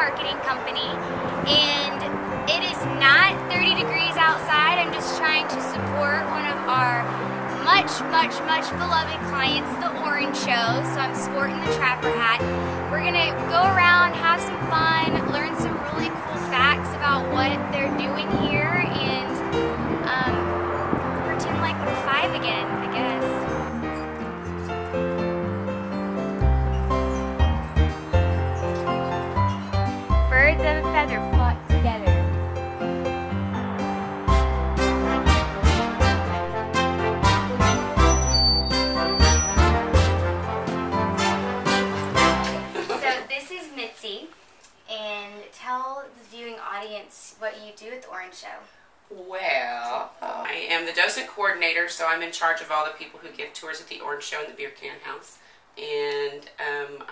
marketing company, and it is not 30 degrees outside. I'm just trying to support one of our much, much, much beloved clients, the Orange Show. So I'm sporting the trapper hat. We're gonna go around, have some fun, learn some really cool facts about what they're doing here, and um, pretend like we're five again, together. So this is Mitzi, and tell the viewing audience what you do at the Orange Show. Well, I am the docent coordinator, so I'm in charge of all the people who give tours at the Orange Show and the Beer Can House. And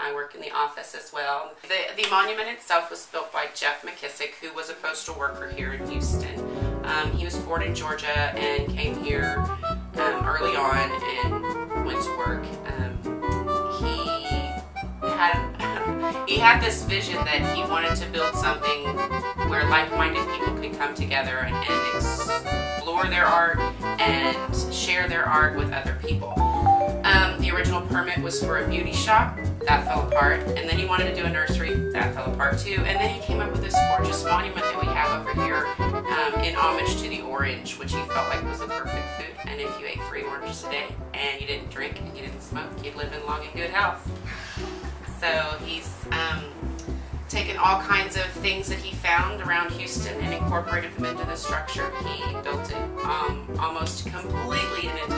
I work in the office as well. The, the monument itself was built by Jeff McKissack, who was a postal worker here in Houston. Um, he was born in Georgia and came here um, early on and went to work. Um, he had he had this vision that he wanted to build something where like-minded people could come together and, and explore their art and share their art with other people. Um, the original permit was for a beauty shop that fell apart, and then he wanted to do a nursery that fell apart too. And then he came up with this gorgeous monument that we have over here um, in homage to the orange, which he felt like was the perfect food. And if you ate three oranges a day and you didn't drink and you didn't smoke, you'd live in long and good health. So he's um, taken all kinds of things that he found around Houston and incorporated them into the structure. He built it um, almost completely in entirely